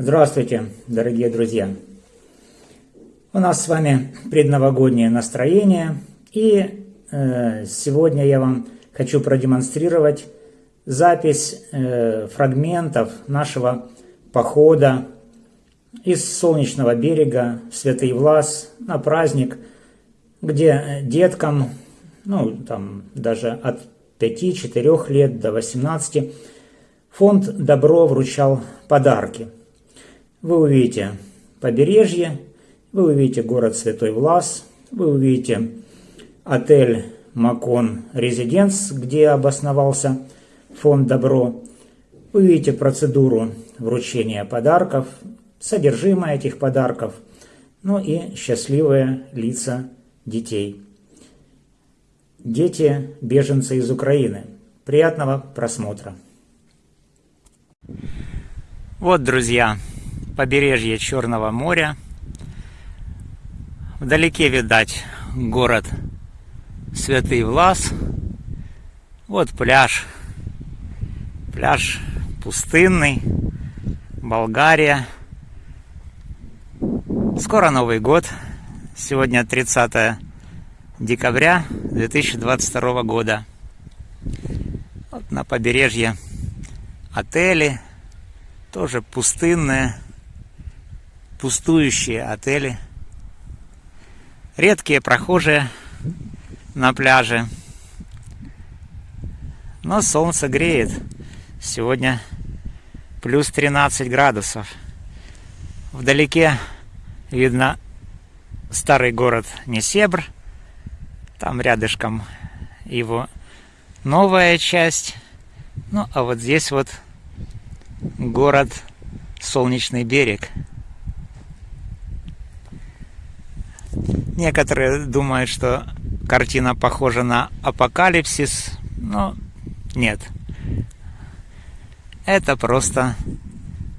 Здравствуйте, дорогие друзья! У нас с вами предновогоднее настроение, и э, сегодня я вам хочу продемонстрировать запись э, фрагментов нашего похода из Солнечного берега в Святый Влас на праздник, где деткам, ну там даже от 5-4 лет до 18, фонд «Добро» вручал подарки – вы увидите побережье, вы увидите город Святой Влас, вы увидите отель Макон Резиденс, где обосновался фонд Добро. Вы увидите процедуру вручения подарков, содержимое этих подарков, ну и счастливые лица детей. Дети – беженцы из Украины. Приятного просмотра. Вот, друзья, побережье Черного моря. Вдалеке видать город Святый Влас. Вот пляж. Пляж пустынный. Болгария. Скоро Новый год. Сегодня 30 декабря 2022 года. Вот на побережье отели. Тоже пустынные пустующие отели, редкие прохожие на пляже. Но солнце греет. Сегодня плюс 13 градусов. Вдалеке видно старый город Несебр. Там рядышком его новая часть. Ну, а вот здесь вот город Солнечный берег. Некоторые думают, что картина похожа на апокалипсис, но нет. Это просто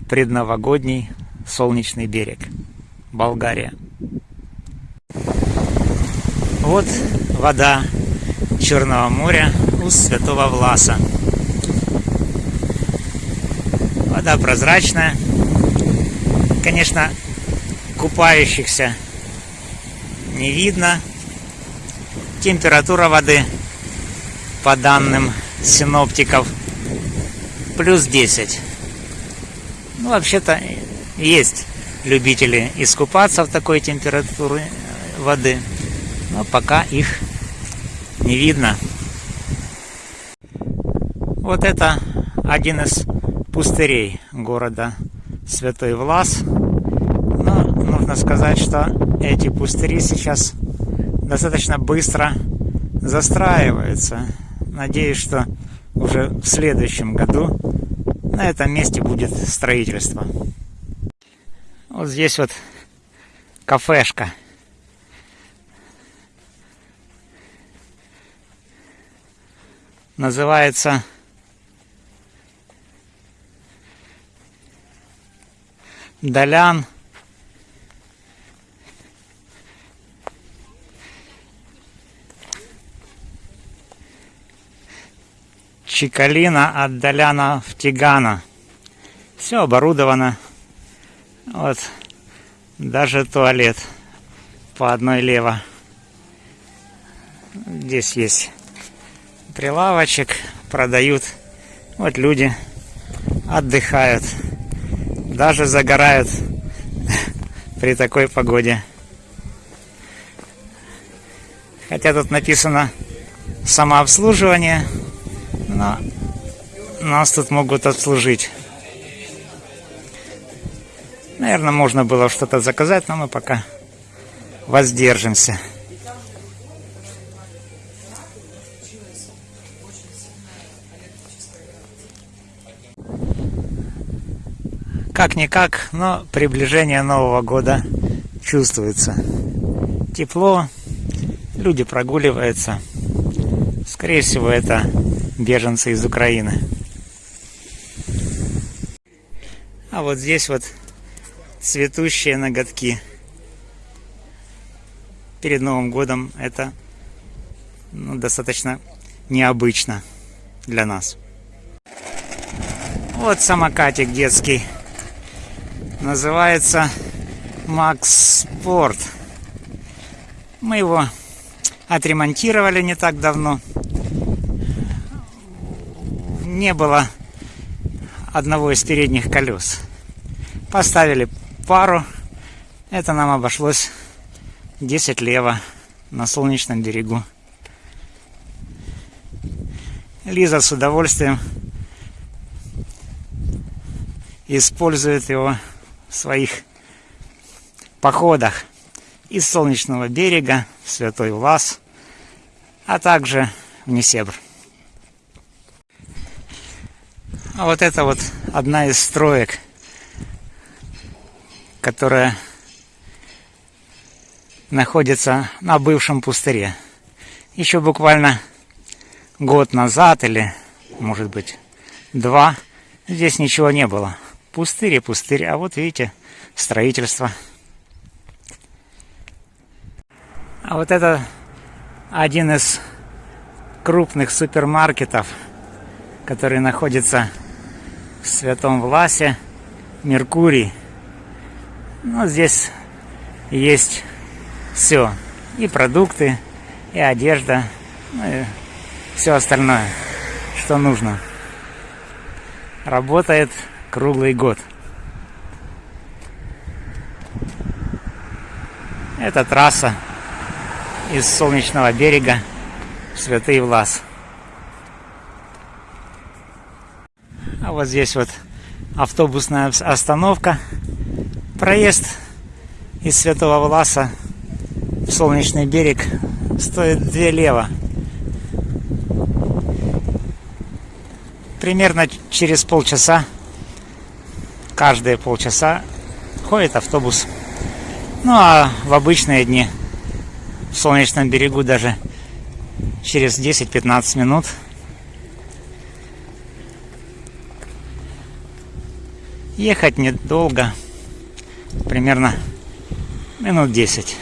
предновогодний солнечный берег. Болгария. Вот вода Черного моря у Святого Власа. Вода прозрачная. Конечно, купающихся не видно. Температура воды, по данным синоптиков, плюс 10. Ну, вообще-то, есть любители искупаться в такой температуре воды, но пока их не видно. Вот это один из пустырей города Святой Влас. Но нужно сказать, что эти пустыри сейчас достаточно быстро застраиваются. Надеюсь, что уже в следующем году на этом месте будет строительство. Вот здесь вот кафешка. Называется Долян Чикалина от Доляна в Тигана. Все оборудовано. Вот. Даже туалет по одной лево. Здесь есть прилавочек, продают. Вот люди отдыхают. Даже загорают при такой погоде. Хотя тут написано самообслуживание но нас тут могут обслужить. Наверное, можно было что-то заказать, но мы пока воздержимся. Как-никак, но приближение Нового года чувствуется. Тепло, люди прогуливаются. Скорее всего, это беженцы из Украины. А вот здесь вот цветущие ноготки. Перед Новым годом это ну, достаточно необычно для нас. Вот самокатик детский. Называется Макс Спорт. Мы его отремонтировали не так давно. Не было одного из передних колес. Поставили пару. Это нам обошлось 10 лево на солнечном берегу. Лиза с удовольствием использует его в своих походах из Солнечного берега в Святой Влас, а также в Несебр. А вот это вот одна из строек, которая находится на бывшем пустыре. Еще буквально год назад или, может быть, два, здесь ничего не было. Пустырь и пустырь, а вот видите, строительство. А вот это один из крупных супермаркетов, который находится в Святом Власе, Меркурий. Ну, здесь есть все. И продукты, и одежда, ну и все остальное, что нужно. Работает круглый год. Это трасса из Солнечного берега в Святый Влас. А вот здесь вот автобусная остановка. Проезд из Святого Власа в Солнечный берег стоит 2 лево. Примерно через полчаса, каждые полчаса ходит автобус. Ну а в обычные дни в Солнечном берегу даже через 10-15 минут ехать недолго, примерно минут 10.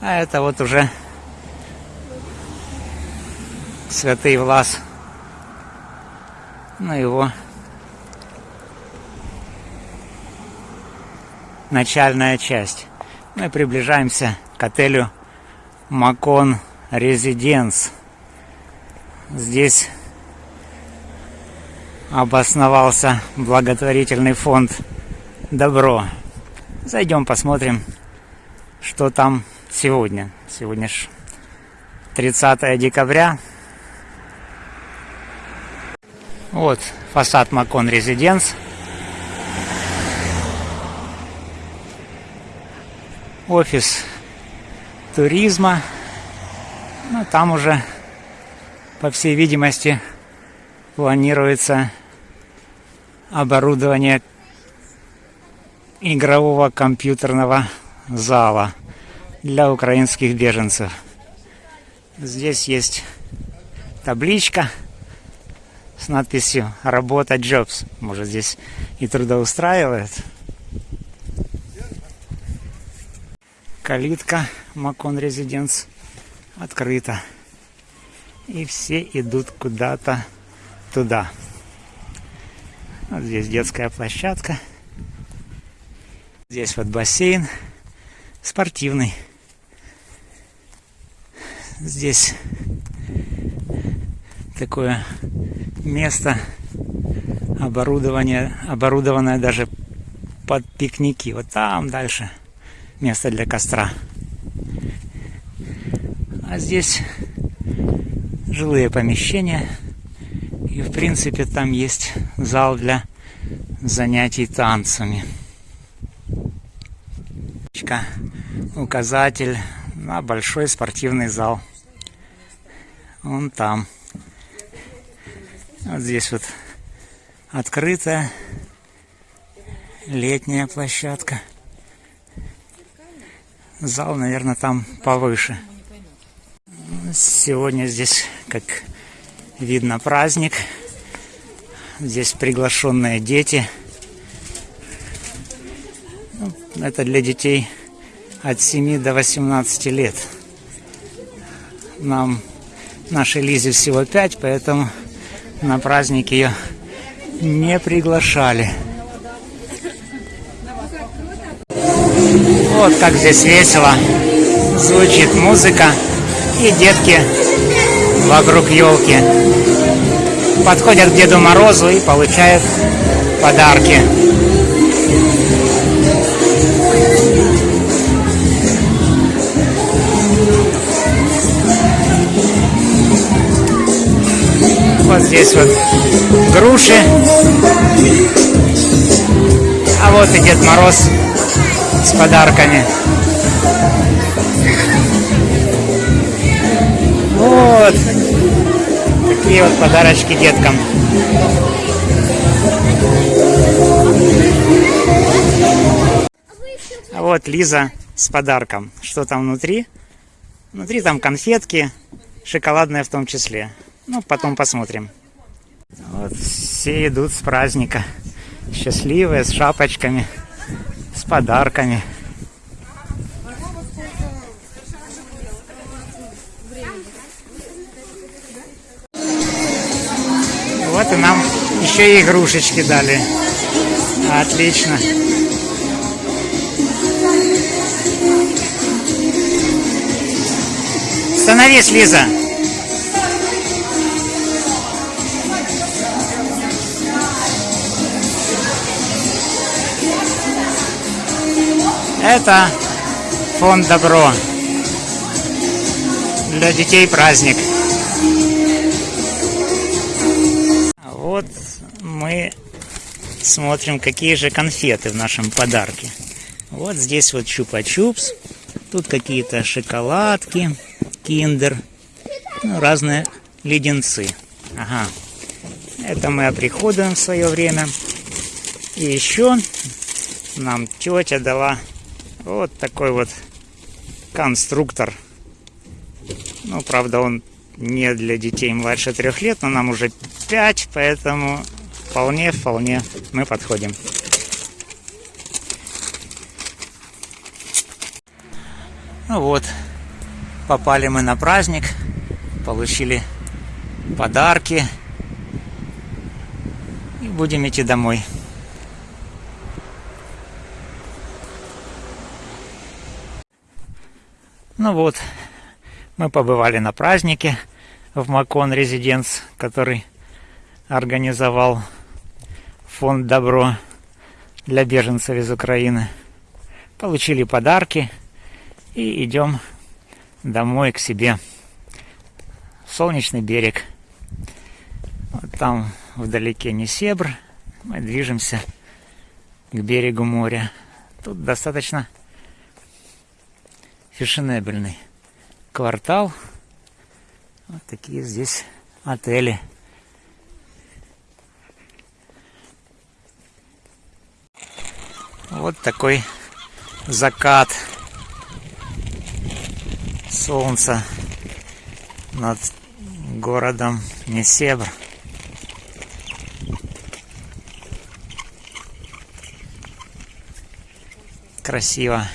А это вот уже Святый Влас. Ну его начальная часть. Мы приближаемся к отелю Макон Резиденс. Здесь обосновался благотворительный фонд Добро. Зайдем посмотрим, что там сегодня. Сегодня ж 30 декабря. Вот фасад Макон Резиденс. Офис туризма. Ну, там уже, по всей видимости, планируется оборудование игрового компьютерного зала для украинских беженцев. Здесь есть табличка с надписью «Работа Jobs». Может, здесь и трудоустраивает. Калитка Макон Резиденс открыта. И все идут куда-то туда. Вот здесь детская площадка. Здесь вот бассейн спортивный. Здесь такое место оборудование, оборудованное даже под пикники. Вот там дальше место для костра. А здесь жилые помещения. И в принципе там есть зал для занятий танцами указатель на большой спортивный зал. Он там. Вот здесь вот открытая летняя площадка. Зал, наверное, там повыше. Сегодня здесь, как видно, праздник. Здесь приглашенные дети. Ну, это для детей от 7 до 18 лет. Нам, нашей Лизе всего 5, поэтому на праздник ее не приглашали. Вот как здесь весело. Звучит музыка. И детки вокруг елки подходят к Деду Морозу и получают подарки. Вот здесь вот груши. А вот и Дед Мороз с подарками. Вот. Такие вот подарочки деткам. А вот Лиза с подарком. Что там внутри? Внутри там конфетки, шоколадные в том числе. Ну, потом посмотрим. Вот все идут с праздника. Счастливые, с шапочками, с подарками. Вот и нам еще и игрушечки дали. Отлично. Становись, Лиза. Это фонд Добро. Для детей праздник. Смотрим, какие же конфеты в нашем подарке. Вот здесь вот чупа-чупс. Тут какие-то шоколадки, киндер, ну, разные леденцы. Ага. Это мы оприходуем в свое время. И еще нам тетя дала вот такой вот конструктор. Ну, правда, он не для детей младше трех лет, но нам уже пять, поэтому вполне, вполне. Мы подходим. Ну вот, попали мы на праздник, получили подарки. И будем идти домой. Ну вот, мы побывали на празднике в Макон Резиденс, который организовал фонд Добро для беженцев из Украины. Получили подарки и идем домой к себе. Солнечный берег. Вот там вдалеке Несебр. Мы движемся к берегу моря. Тут достаточно фешенебельный квартал. Вот такие здесь отели. Вот такой закат солнца над городом Несебр. Красиво.